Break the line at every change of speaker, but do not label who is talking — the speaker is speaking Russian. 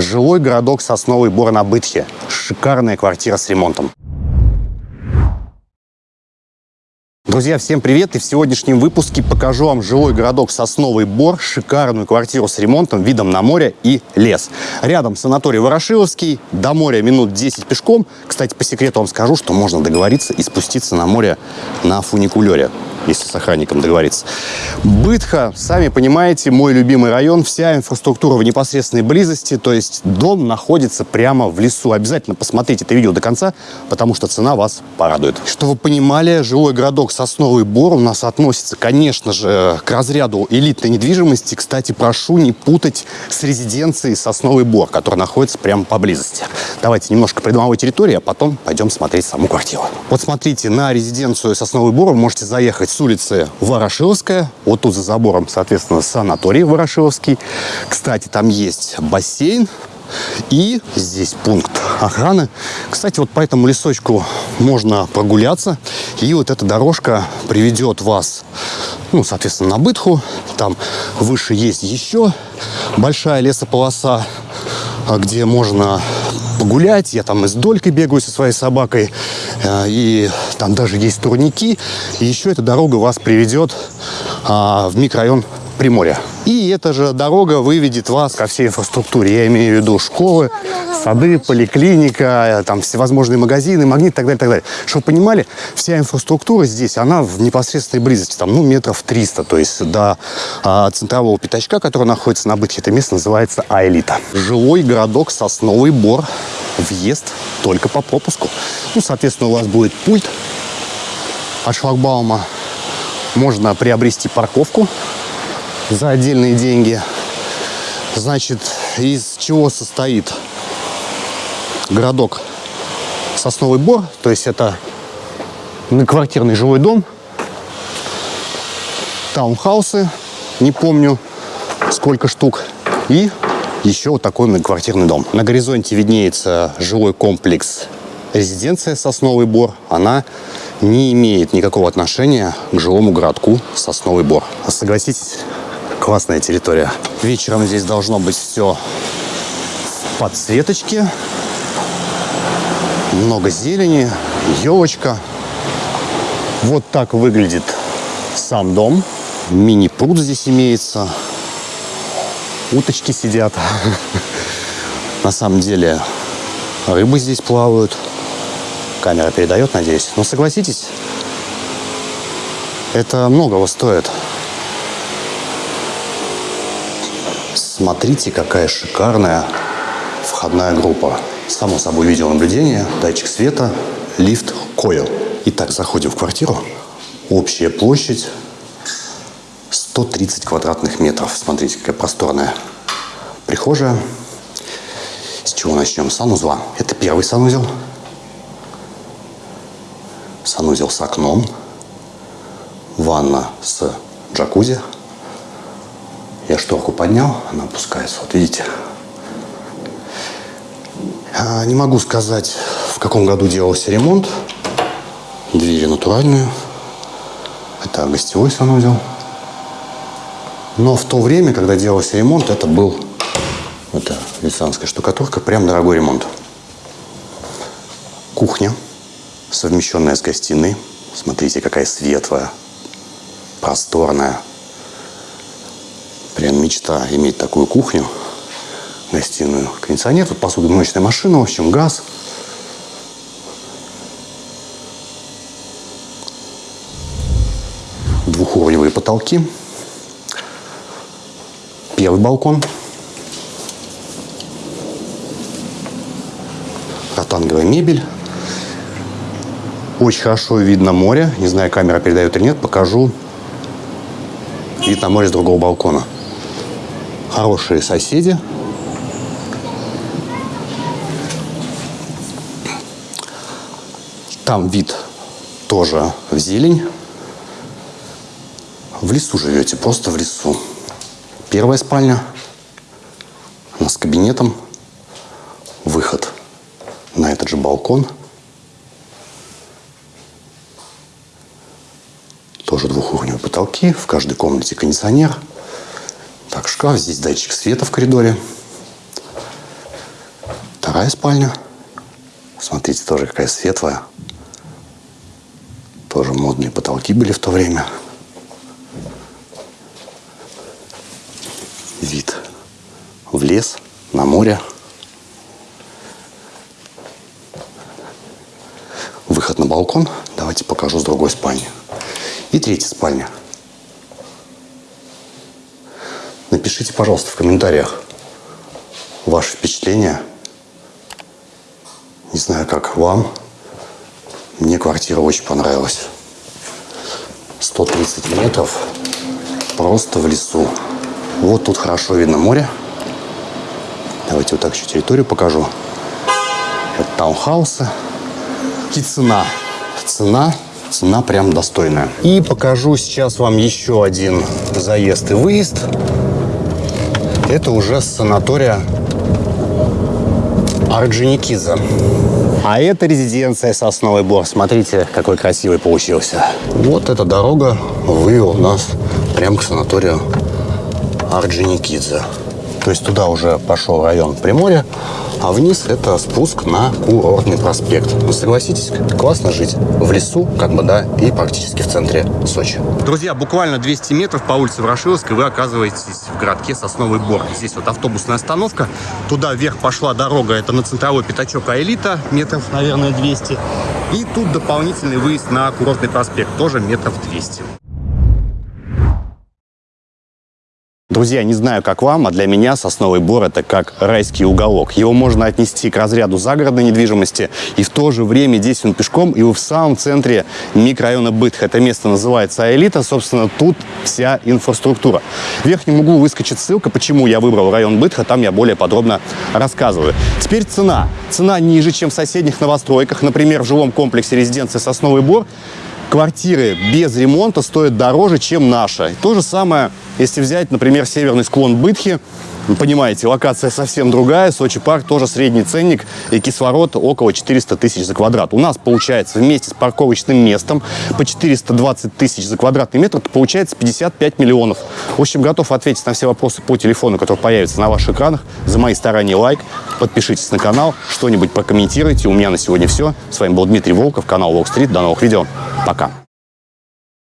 Жилой городок Сосновый Бор на Бытхе. Шикарная квартира с ремонтом. Друзья, всем привет! И в сегодняшнем выпуске покажу вам жилой городок Сосновый Бор, шикарную квартиру с ремонтом, видом на море и лес. Рядом санаторий Ворошиловский, до моря минут 10 пешком. Кстати, по секрету вам скажу, что можно договориться и спуститься на море на фуникулере если с охранником договориться. Бытха, сами понимаете, мой любимый район, вся инфраструктура в непосредственной близости, то есть дом находится прямо в лесу. Обязательно посмотрите это видео до конца, потому что цена вас порадует. Чтобы вы понимали, жилой городок Сосновый Бор у нас относится, конечно же, к разряду элитной недвижимости. Кстати, прошу не путать с резиденцией Сосновый Бор, которая находится прямо поблизости. Давайте немножко придомовой территории, а потом пойдем смотреть саму квартиру. Вот смотрите, на резиденцию Сосновый Бор вы можете заехать с улицы Ворошиловская. Вот тут за забором, соответственно, санаторий Ворошиловский. Кстати, там есть бассейн. И здесь пункт охраны. Кстати, вот по этому лесочку можно прогуляться. И вот эта дорожка приведет вас, ну, соответственно, на Бытху. Там выше есть еще большая лесополоса, где можно погулять. Я там и с долькой бегаю со своей собакой. Э, и там даже есть турники. И еще эта дорога вас приведет а, в микрорайон Приморья. И эта же дорога выведет вас ко всей инфраструктуре. Я имею в виду школы, сады, поликлиника, там всевозможные магазины, магнит и так далее, так далее. Чтобы понимали, вся инфраструктура здесь, она в непосредственной близости, там, ну, метров 300, то есть до а, центрового пятачка, который находится на Бытхе, это место называется Аэлита. Жилой городок Сосновый Бор. Въезд только по пропуску. Ну, соответственно, у вас будет пульт от шлагбаума. Можно приобрести парковку за отдельные деньги. Значит, из чего состоит городок Сосновый Бор? То есть это квартирный жилой дом, таунхаусы, не помню сколько штук, и еще вот такой многоквартирный дом. На горизонте виднеется жилой комплекс резиденция Сосновый Бор. Она не имеет никакого отношения к жилому городку Сосновый Бор. Согласитесь, классная территория. Вечером здесь должно быть все в подсветочке. Много зелени, елочка. Вот так выглядит сам дом. Мини-пруд здесь имеется. Уточки сидят. На самом деле рыбы здесь плавают. Камера передает, надеюсь. Но согласитесь, это многого стоит. Смотрите, какая шикарная входная группа. Само собой видеонаблюдение, датчик света, лифт, койл. Итак, заходим в квартиру. Общая площадь 130 квадратных метров. Смотрите, какая просторная прихожая. С чего начнем? Санузла. Это первый санузел. Санузел с окном. Ванна с джакузи. Я шторку поднял, она опускается. Вот видите? Не могу сказать, в каком году делался ремонт. Двери натуральные. Это гостевой санузел. Но в то время, когда делался ремонт, это был это венецианская штукатурка, прям дорогой ремонт. Кухня, совмещенная с гостиной. Смотрите, какая светлая, просторная. Прям мечта иметь такую кухню, гостиную. Кондиционер, тут посудомоечная машина, в общем, газ. Двухуровневые потолки. Первый балкон. Ротанговая мебель. Очень хорошо видно море. Не знаю, камера передает или нет. Покажу вид на море с другого балкона хорошие соседи. Там вид тоже в зелень. В лесу живете, просто в лесу. Первая спальня. Она с кабинетом. Выход на этот же балкон. Тоже двухуровневые потолки. В каждой комнате кондиционер. Шкаф. Здесь датчик света в коридоре. вторая спальня. Смотрите, тоже какая светлая. Тоже модные потолки были в то время. Вид в лес, на море. Выход на балкон. Давайте покажу с другой спальни. И третья спальня. Напишите, пожалуйста, в комментариях ваши впечатления. Не знаю, как вам. Мне квартира очень понравилась. 130 метров. Просто в лесу. Вот тут хорошо видно море. Давайте вот так еще территорию покажу. Это таунхаусы. И цена. Цена цена прям достойная. И покажу сейчас вам еще один заезд и выезд. Это уже с санатория Орджоникидзе. А это резиденция Сосновый Бор. Смотрите, какой красивый получился. Вот эта дорога вывел нас прямо к санаторию Орджоникидзе. То есть туда уже пошел район Приморья, а вниз это спуск на курортный проспект. Ну, согласитесь, классно жить в лесу, как бы, да, и практически в центре Сочи. Друзья, буквально 200 метров по улице Ворошиловской вы оказываетесь в городке Сосновый Бор. Здесь вот автобусная остановка. Туда вверх пошла дорога, это на центровой пятачок Аэлита, метров, наверное, 200. И тут дополнительный выезд на курортный проспект, тоже метров 200. Друзья, не знаю, как вам, а для меня Сосновый Бор – это как райский уголок. Его можно отнести к разряду загородной недвижимости, и в то же время здесь он пешком, и вы в самом центре микрорайона Бытх. Это место называется Аэлита, собственно, тут вся инфраструктура. В верхнем углу выскочит ссылка, почему я выбрал район Бытха, там я более подробно рассказываю. Теперь цена. Цена ниже, чем в соседних новостройках. Например, в жилом комплексе резиденции Сосновый Бор квартиры без ремонта стоят дороже, чем наша. То же самое, если взять, например, северный склон Бытхи, понимаете, локация совсем другая. Сочи парк тоже средний ценник и кислород около 400 тысяч за квадрат. У нас получается вместе с парковочным местом по 420 тысяч за квадратный метр, это получается 55 миллионов. В общем, готов ответить на все вопросы по телефону, который появится на ваших экранах. За мои старания лайк, подпишитесь на канал, что-нибудь прокомментируйте. У меня на сегодня все. С вами был Дмитрий Волков, канал Волк Стрит. До новых видео. Пока.